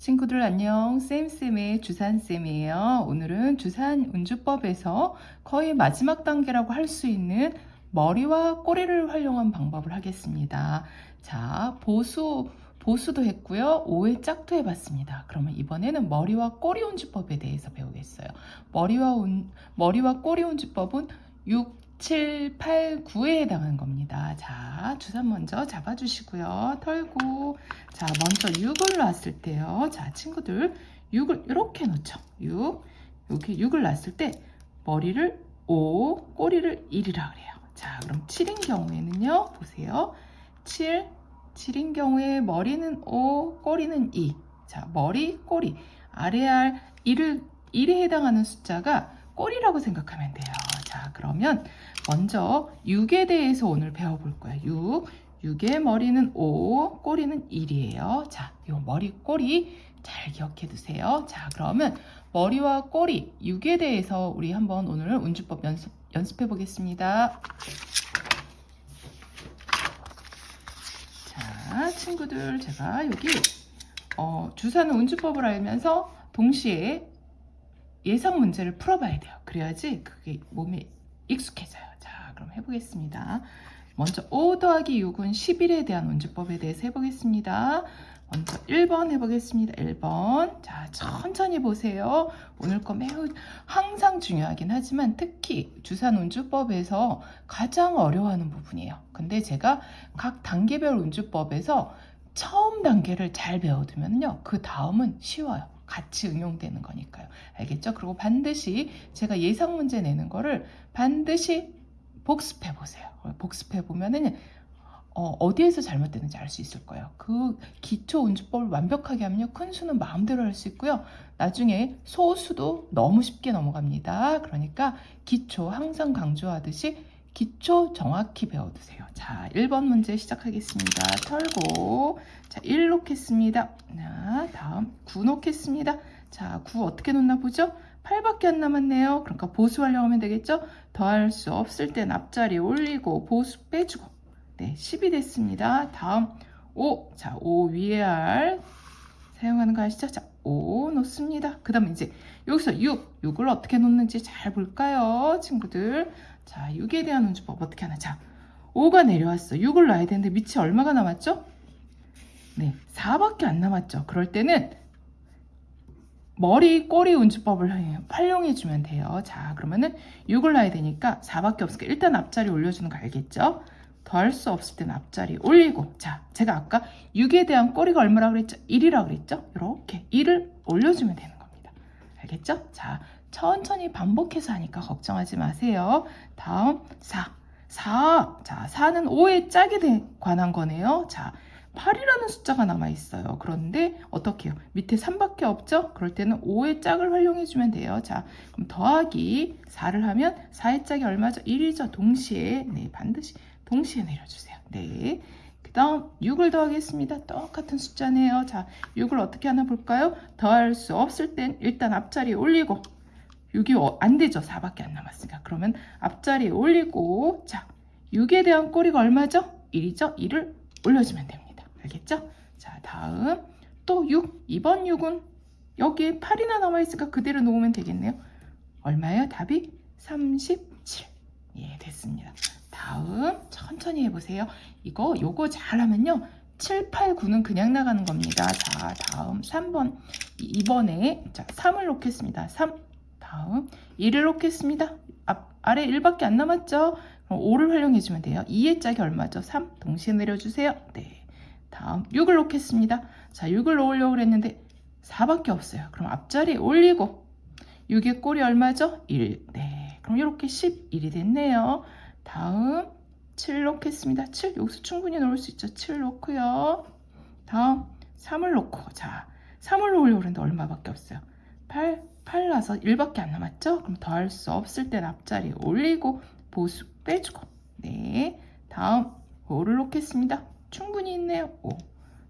친구들 안녕. 쌤쌤의 주산쌤이에요. 오늘은 주산 운주법에서 거의 마지막 단계라고 할 수 있는 머리와 꼬리를 활용한 방법을 하겠습니다. 자 보수 보수도 했고요. 오해 짝도 해봤습니다. 그러면 이번에는 머리와 꼬리 운주법에 대해서 배우겠어요. 머리와 운, 머리와 꼬리 운주법은 6 7, 8, 9에 해당하는 겁니다. 자, 주사 먼저 잡아주시고요. 털고 자, 먼저 6을 놨을 때요. 자, 친구들 6을 이렇게 놓죠. 6, 이렇게 6을 놨을 때 머리를 5, 꼬리를 1이라 그래요. 자, 그럼 7인 경우에는요. 보세요. 7, 7인 경우에 머리는 5, 꼬리는 2. 자, 머리, 꼬리. 아래 알 1을 1에 해당하는 숫자가 꼬리라고 생각하면 돼요. 자, 그러면 먼저 6에 대해서 오늘 배워볼 거예요. 6. 6의 머리는 5, 꼬리는 1이에요. 자, 요 머리, 꼬리 잘 기억해 두세요. 자, 그러면 머리와 꼬리 6에 대해서 우리 한번 오늘 운주법 연습, 연습해 보겠습니다. 자, 친구들 제가 여기 어, 주사는 운주법을 알면서 동시에 예상 문제를 풀어봐야 돼요. 그래야지 그게 몸에 익숙해져요. 자, 그럼 해보겠습니다. 먼저 5 더하기 6은 11에 대한 운주법에 대해서 해보겠습니다. 먼저 1번 해보겠습니다. 1번. 자, 천천히 보세요. 오늘 거 매우 항상 중요하긴 하지만 특히 주산 운주법에서 가장 어려워하는 부분이에요. 근데 제가 각 단계별 운주법에서 처음 단계를 잘 배워두면요. 그 다음은 쉬워요. 같이 응용되는 거니까요. 알겠죠? 그리고 반드시 제가 예상 문제 내는 거를 반드시 복습해 보세요. 복습해 보면은 어, 디에서 잘못되는지 알 수 있을 거예요. 그 기초 운주법을 완벽하게 하면요. 큰 수는 마음대로 할 수 있고요. 나중에 소수도 너무 쉽게 넘어갑니다. 그러니까 기초 항상 강조하듯이 기초 정확히 배워두세요. 자, 1번 문제 시작하겠습니다. 털고 자, 1 놓겠습니다. 자, 다음 9 놓겠습니다. 자, 9 어떻게 놓나 보죠? 8밖에 안 남았네요. 그러니까 보수 활용하면 되겠죠? 더할 수 없을 땐 앞자리 올리고 보수 빼주고 네, 10이 됐습니다. 다음 5. 자, 5 위에 할 사용하는 거 아시죠? 자, 5 놓습니다. 그 다음에 이제 여기서 6. 6을 어떻게 놓는지 잘 볼까요? 친구들. 자, 6에 대한 운주법 어떻게 하나? 자, 5가 내려왔어. 6을 놔야 되는데 밑이 얼마가 남았죠? 네, 4밖에 안 남았죠. 그럴 때는 머리, 꼬리 운주법을 활용해 주면 돼요. 자, 그러면은 6을 놔야 되니까 4밖에 없으니까 일단 앞자리 올려주는 거 알겠죠? 더할 수 없을 때는 앞자리 올리고 자, 제가 아까 6에 대한 꼬리가 얼마라 그랬죠? 1이라 그랬죠? 이렇게 1을 올려주면 되는 겁니다. 알겠죠? 자, 천천히 반복해서 하니까 걱정하지 마세요. 다음 4. 4. 자, 4는 5의 짝에 관한 거네요. 자, 8이라는 숫자가 남아 있어요. 그런데 어떻게 해요? 밑에 3밖에 없죠? 그럴 때는 5의 짝을 활용해 주면 돼요. 자, 그럼 더하기 4를 하면 4의 짝이 얼마죠? 1이죠. 동시에 네, 반드시 동시에 내려주세요. 네. 그 다음 6을 더하겠습니다. 똑같은 숫자네요. 자, 6을 어떻게 하나 볼까요? 더할 수 없을 땐 일단 앞자리에 올리고 6이 어, 안 되죠. 4밖에 안 남았으니까. 그러면 앞자리에 올리고 자 6에 대한 꼬리가 얼마죠? 1이죠. 1을 올려주면 됩니다. 알겠죠? 자 다음 또 6. 2번 6은 여기에 8이나 남아있으니까 그대로 놓으면 되겠네요. 얼마예요? 답이 37. 예, 됐습니다. 다음 천천히 해보세요. 이거 요거 잘하면요. 7, 8, 9는 그냥 나가는 겁니다. 자, 다음 3번. 2번에 자, 3을 놓겠습니다. 3. 다음 2를 놓겠습니다. 앞, 아래 1밖에 안 남았죠? 그럼 5를 활용해주면 돼요. 2의 짝이 얼마죠? 3. 동시에 내려주세요. 네. 다음 6을 놓겠습니다. 자, 6을 놓으려고 그랬는데 4밖에 없어요. 그럼 앞자리 올리고 6의 꼴이 얼마죠? 1. 네. 그럼 이렇게 11이 됐네요. 다음 7 놓겠습니다. 7. 여기서 충분히 놓을 수 있죠. 7 놓고요. 다음 3을 놓고 자, 3을 놓으려고 그랬는데 얼마밖에 없어요. 8. 8 나서 1밖에 안 남았죠? 그럼 더할 수 없을 땐 앞자리 올리고 보수 빼주고 네 다음 5를 놓겠습니다. 충분히 있네요. 5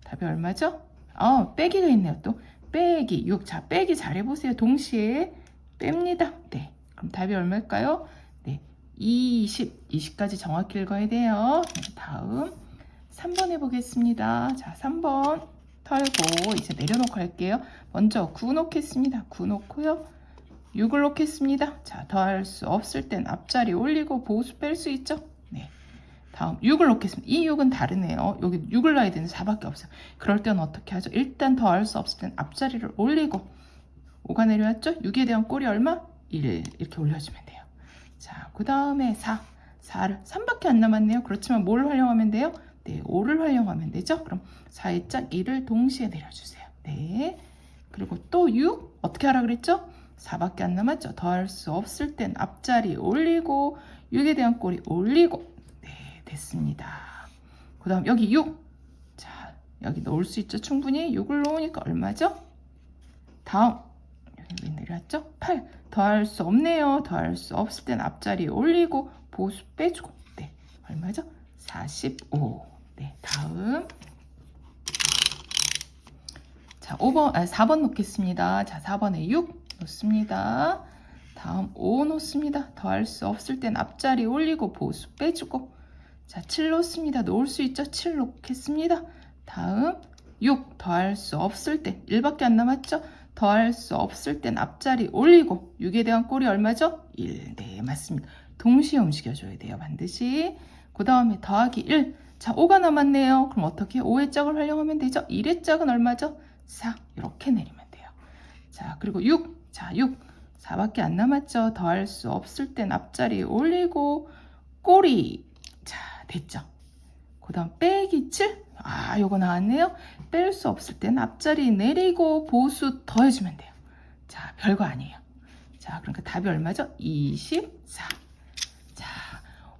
답이 얼마죠? 어 빼기가 있네요. 또 빼기 6. 자 빼기 잘해보세요. 동시에 뺍니다. 네 그럼 답이 얼마일까요? 네 20. 20까지 정확히 읽어야 돼요. 네, 다음 3번 해보겠습니다. 자 3번 털고 이제 내려놓고 할게요. 먼저 9 놓겠습니다. 9 놓고요. 6을 놓겠습니다. 자, 더할 수 없을 땐 앞자리 올리고 보수 뺄 수 있죠? 네. 다음 6을 놓겠습니다. 이 6은 다르네요. 여기 6을 놔야 되는 4밖에 없어요. 그럴 땐 어떻게 하죠? 일단 더할 수 없을 땐 앞자리를 올리고 5가 내려왔죠? 6에 대한 꼴이 얼마? 1 이렇게 올려주면 돼요. 자, 그 다음에 4. 4를 3밖에 안 남았네요. 그렇지만 뭘 활용하면 돼요? 네, 5를 활용하면 되죠. 그럼 4의 짝 1을 동시에 내려주세요. 네. 그리고 또 6. 어떻게 하라 그랬죠? 4밖에 안 남았죠. 더할 수 없을 땐 앞자리 올리고 6에 대한 꼴이 올리고 네, 됐습니다. 그 다음 여기 6. 자, 여기 넣을 수 있죠. 충분히 6을 놓으니까 얼마죠? 다음 여기 왜 내려왔죠? 8. 더할 수 없네요. 더할 수 없을 땐 앞자리 올리고 보수 빼주고 네, 얼마죠? 45. 네, 다음 자, 5번, 아, 4번 놓겠습니다. 자, 4번에 6 놓습니다. 다음 5 놓습니다. 더할 수 없을 땐 앞자리 올리고 보수 빼주고 자, 7 놓습니다. 놓을 수 있죠? 7 놓겠습니다. 다음 6 더할 수 없을 땐 1밖에 안 남았죠? 더할 수 없을 땐 앞자리 올리고 6에 대한 꼴이 얼마죠? 1. 네, 맞습니다. 동시에 움직여줘야 돼요. 반드시. 그 다음에 더하기 1. 자, 5가 남았네요. 그럼 어떻게 5의 짝을 활용하면 되죠? 1의 짝은 얼마죠? 4. 이렇게 내리면 돼요. 자, 그리고 6. 자, 6. 4밖에 안 남았죠? 더할 수 없을 땐 앞자리 올리고 꼬리. 자, 됐죠? 그 다음 빼기 7. 아, 요거 나왔네요. 뺄 수 없을 땐 앞자리 내리고 보수 더해주면 돼요. 자, 별거 아니에요. 자, 그러니까 답이 얼마죠? 24. 자,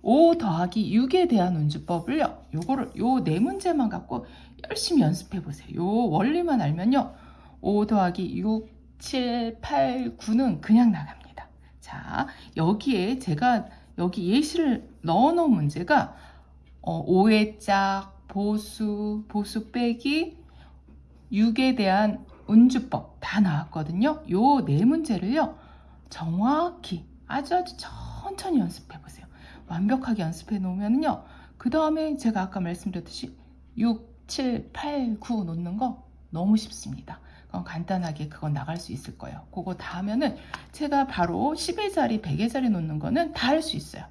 5 더하기 6에 대한 운주법을요. 요거를 요 네 문제만 갖고 열심히 연습해 보세요. 요 원리만 알면요. 5 더하기 6, 7, 8, 9는 그냥 나갑니다. 자, 여기에 제가 여기 예시를 넣어 놓은 문제가 어, 5의 짝, 보수, 보수 빼기, 6에 대한 운주법 다 나왔거든요. 요 네 문제를요. 정확히 아주 아주 천천히 연습해 보세요. 완벽하게 연습해 놓으면요. 그 다음에 제가 아까 말씀드렸듯이 6, 7, 8, 9 놓는 거 너무 쉽습니다. 그건 간단하게 그건 나갈 수 있을 거예요. 그거 다 하면은 제가 바로 10의 자리, 100의 자리 놓는 거는 다 할 수 있어요.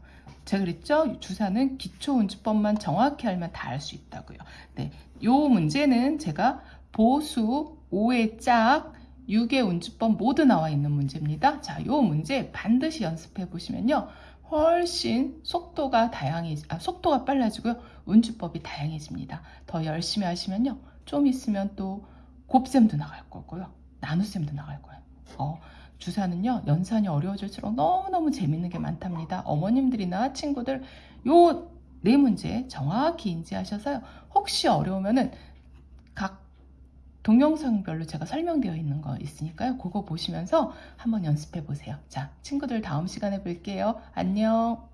제가 그랬죠? 주사는 기초 운주법만 정확히 알면 다할수 있다고요. 네, 요 문제는 제가 보수, 5의 짝, 6의 운주법 모두 나와 있는 문제입니다. 자, 요 문제 반드시 연습해 보시면요. 훨씬 속도가 다양해, 아, 속도가 빨라지고요. 운주법이 다양해집니다. 더 열심히 하시면요. 좀 있으면 또 곱셈도 나갈 거고요. 나눗셈도 나갈 거예요. 어, 주사는요, 연산이 어려워질수록 너무너무 재밌는 게 많답니다. 어머님들이나 친구들, 요 네 문제 정확히 인지하셔서요. 혹시 어려우면은 각 동영상별로 제가 설명되어 있는 거 있으니까요. 그거 보시면서 한번 연습해 보세요. 자, 친구들 다음 시간에 뵐게요. 안녕.